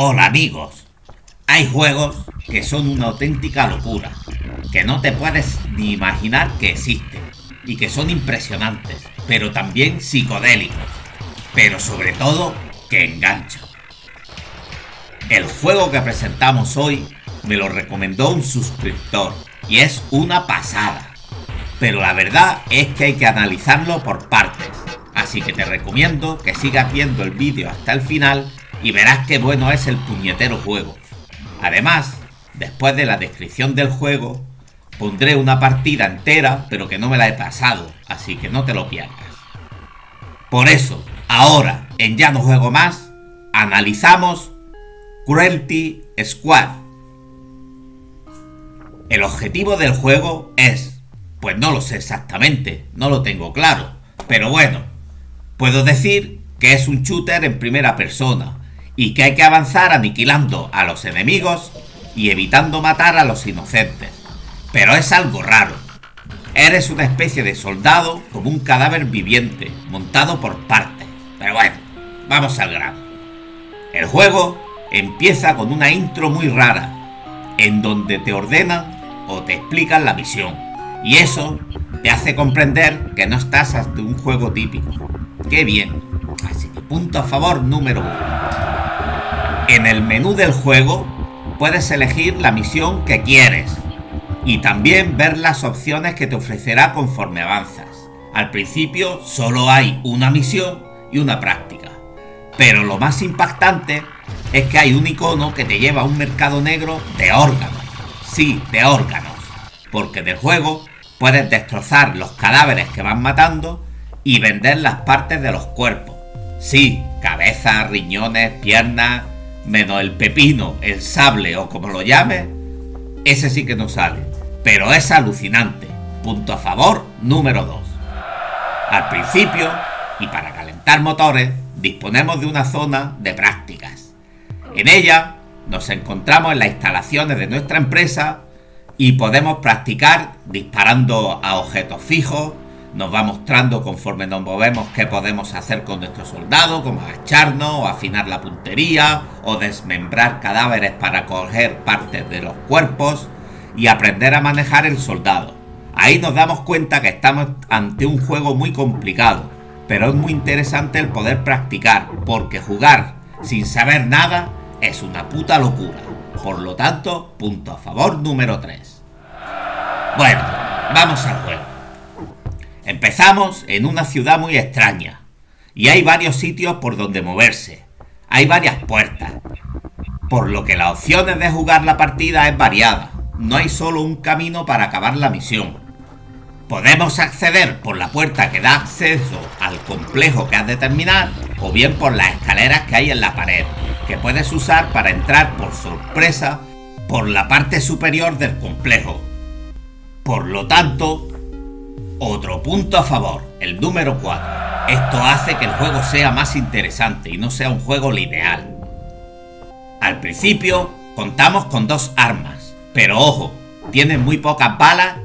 Hola amigos. Hay juegos que son una auténtica locura, que no te puedes ni imaginar que existen y que son impresionantes, pero también psicodélicos, pero sobre todo que enganchan. El juego que presentamos hoy me lo recomendó un suscriptor y es una pasada. Pero la verdad es que hay que analizarlo por partes, así que te recomiendo que sigas viendo el vídeo hasta el final y verás qué bueno es el puñetero juego. Además, después de la descripción del juego, pondré una partida entera, pero que no me la he pasado, así que no te lo pierdas. Por eso, ahora, en Ya no juego más, analizamos Cruelty Squad. El objetivo del juego es, pues no lo sé exactamente, no lo tengo claro, pero bueno, puedo decir que es un shooter en primera persona, y que hay que avanzar aniquilando a los enemigos y evitando matar a los inocentes. Pero es algo raro. Eres una especie de soldado como un cadáver viviente, montado por partes. Pero bueno, vamos al grano. El juego empieza con una intro muy rara, en donde te ordenan o te explican la misión. Y eso te hace comprender que no estás ante un juego típico. ¡Qué bien! Así que punto a favor número uno. En el menú del juego puedes elegir la misión que quieres y también ver las opciones que te ofrecerá conforme avanzas. Al principio solo hay una misión y una práctica, pero lo más impactante es que hay un icono que te lleva a un mercado negro de órganos. Sí, de órganos, porque del juego puedes destrozar los cadáveres que van matando y vender las partes de los cuerpos. Sí, cabeza, riñones, piernas, menos el pepino, el sable o como lo llame, ese sí que no sale. Pero es alucinante. Punto a favor número 2. Al principio, y para calentar motores, disponemos de una zona de prácticas. En ella nos encontramos en las instalaciones de nuestra empresa y podemos practicar disparando a objetos fijos, nos va mostrando conforme nos movemos qué podemos hacer con nuestros soldados, como agacharnos o afinar la puntería o desmembrar cadáveres para coger partes de los cuerpos y aprender a manejar el soldado. Ahí nos damos cuenta que estamos ante un juego muy complicado, pero es muy interesante el poder practicar, porque jugar sin saber nada es una puta locura. Por lo tanto, punto a favor número 3. Bueno, vamos al juego. Empezamos en una ciudad muy extraña y hay varios sitios por donde moverse. Hay varias puertas, por lo que las opciones de jugar la partida es variada. No hay solo un camino para acabar la misión. Podemos acceder por la puerta que da acceso al complejo que has de terminar o bien por las escaleras que hay en la pared, que puedes usar para entrar por sorpresa por la parte superior del complejo. Por lo tanto, otro punto a favor, el número 4. Esto hace que el juego sea más interesante y no sea un juego lineal. Al principio contamos con dos armas, pero ojo, tienen muy pocas balas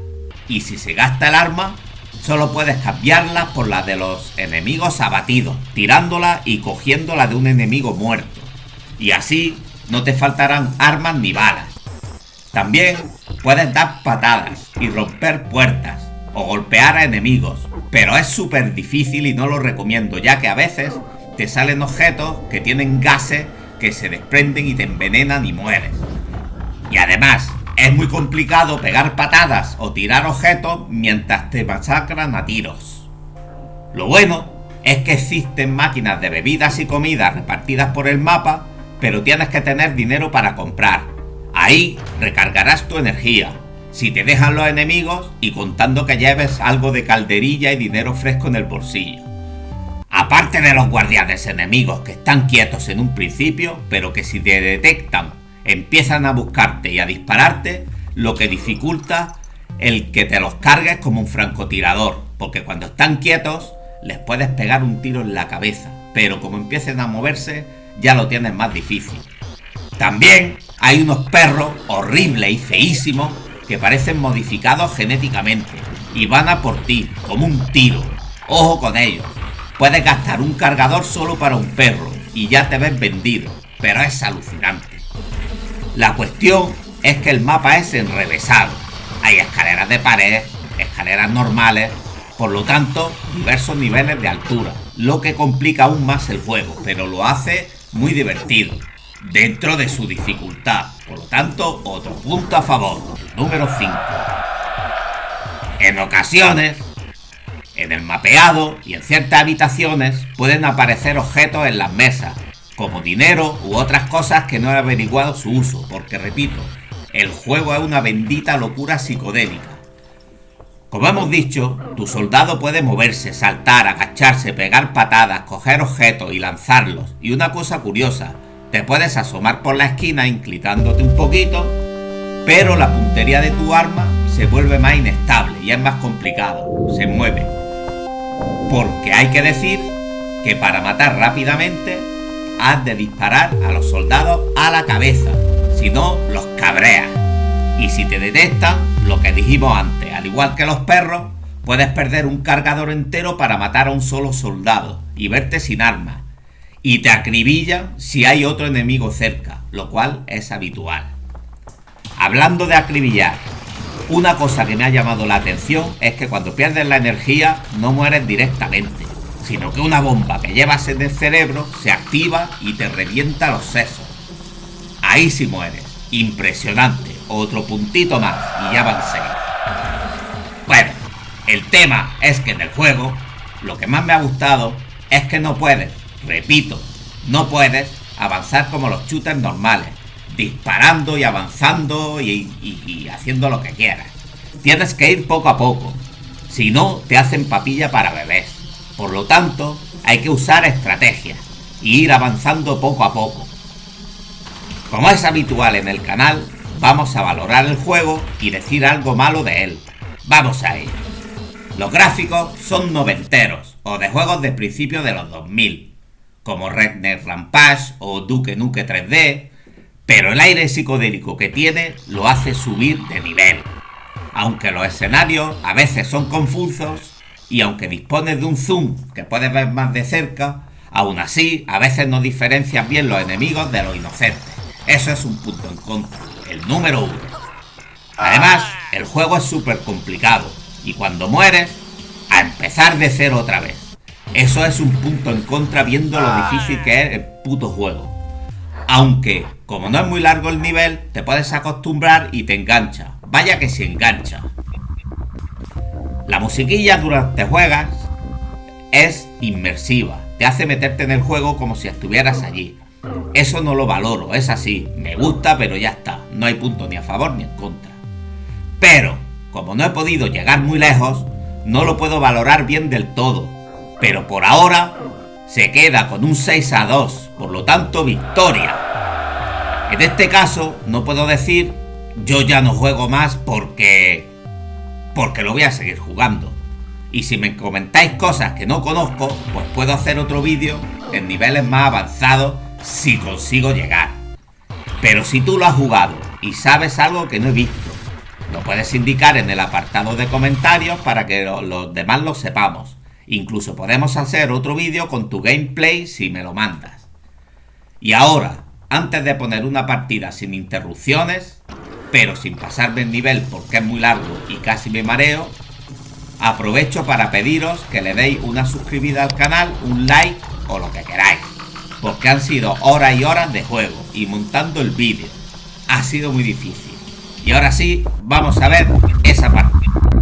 y si se gasta el arma, solo puedes cambiarla por la de los enemigos abatidos, tirándola y cogiéndola de un enemigo muerto. Y así no te faltarán armas ni balas. También puedes dar patadas y romper puertas, o golpear a enemigos, pero es súper difícil y no lo recomiendo, ya que a veces te salen objetos que tienen gases que se desprenden y te envenenan y mueres. Y además, es muy complicado pegar patadas o tirar objetos mientras te masacran a tiros. Lo bueno es que existen máquinas de bebidas y comidas repartidas por el mapa, pero tienes que tener dinero para comprar. Ahí recargarás tu energía, si te dejan los enemigos y contando que lleves algo de calderilla y dinero fresco en el bolsillo. Aparte de los guardianes enemigos que están quietos en un principio, pero que si te detectan empiezan a buscarte y a dispararte, lo que dificulta el que te los cargues como un francotirador, porque cuando están quietos les puedes pegar un tiro en la cabeza, pero como empiecen a moverse ya lo tienes más difícil. También hay unos perros horribles y feísimos que parecen modificados genéticamente y van a por ti como un tiro. Ojo con ellos. Puedes gastar un cargador solo para un perro y ya te ves vendido, pero es alucinante. La cuestión es que el mapa es enrevesado. Hay escaleras de pared, escaleras normales, por lo tanto, diversos niveles de altura, lo que complica aún más el juego, pero lo hace muy divertido, dentro de su dificultad. Por lo tanto, otro punto a favor, número 5. En ocasiones, en el mapeado y en ciertas habitaciones pueden aparecer objetos en las mesas, como dinero u otras cosas que no he averiguado su uso, porque repito, el juego es una bendita locura psicodélica. Como hemos dicho, tu soldado puede moverse, saltar, agacharse, pegar patadas, coger objetos y lanzarlos. Y una cosa curiosa, te puedes asomar por la esquina inclinándote un poquito, pero la puntería de tu arma se vuelve más inestable y es más complicado, se mueve. Porque hay que decir que para matar rápidamente has de disparar a los soldados a la cabeza, si no los cabreas. Y si te detectan, lo que dijimos antes, al igual que los perros, puedes perder un cargador entero para matar a un solo soldado y verte sin armas y te acribillan si hay otro enemigo cerca, lo cual es habitual. Hablando de acribillar, una cosa que me ha llamado la atención es que cuando pierdes la energía no mueres directamente, sino que una bomba que llevas en el cerebro se activa y te revienta los sesos. Ahí sí mueres. Impresionante. Otro puntito más y ya van seis. Bueno, el tema es que en el juego lo que más me ha gustado es que no puedes Repito, no puedes avanzar como los shooters normales, disparando y avanzando y, haciendo lo que quieras. Tienes que ir poco a poco, si no te hacen papilla para bebés. Por lo tanto, hay que usar estrategias y ir avanzando poco a poco. Como es habitual en el canal, vamos a valorar el juego y decir algo malo de él. Vamos a ello. Los gráficos son noventeros o de juegos de principio de los 2000 como Redneck Rampage o Duke Nuke 3D, pero el aire psicodélico que tiene lo hace subir de nivel. Aunque los escenarios a veces son confusos y aunque dispones de un zoom que puedes ver más de cerca, aún así a veces no diferencias bien los enemigos de los inocentes. Eso es un punto en contra, el número uno. Además, el juego es súper complicado y cuando mueres, a empezar de cero otra vez. Eso es un punto en contra viendo lo difícil que es el puto juego. Aunque, como no es muy largo el nivel, te puedes acostumbrar y te engancha. Vaya que se engancha. La musiquilla durante juegas es inmersiva. Te hace meterte en el juego como si estuvieras allí. Eso no lo valoro, es así. Me gusta, pero ya está. No hay punto ni a favor ni en contra. Pero, como no he podido llegar muy lejos, no lo puedo valorar bien del todo pero por ahora se queda con un 6 a 2, por lo tanto victoria. En este caso no puedo decir yo ya no juego más porque porque lo voy a seguir jugando. Y si me comentáis cosas que no conozco, pues puedo hacer otro vídeo en niveles más avanzados si consigo llegar. Pero si tú lo has jugado y sabes algo que no he visto, lo puedes indicar en el apartado de comentarios para que los demás lo sepamos. Incluso podemos hacer otro vídeo con tu gameplay si me lo mandas. Y ahora, antes de poner una partida sin interrupciones, pero sin pasarme el nivel porque es muy largo y casi me mareo, aprovecho para pediros que le deis una suscribida al canal, un like o lo que queráis. Porque han sido horas y horas de juego y montando el vídeo. Ha sido muy difícil. Y ahora sí, vamos a ver esa partida.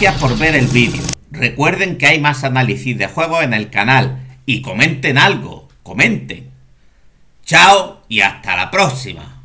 Gracias por ver el vídeo. Recuerden que hay más análisis de juegos en el canal y comenten algo, comenten. Chao y hasta la próxima.